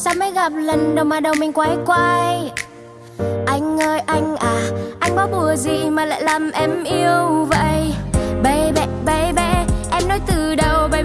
Sao mới gặp lần đầu mà đầu mình quay quay? Anh ơi, anh à Anh có bùa gì mà lại làm em yêu vậy? Baby baby, Em nói từ đầu, baby.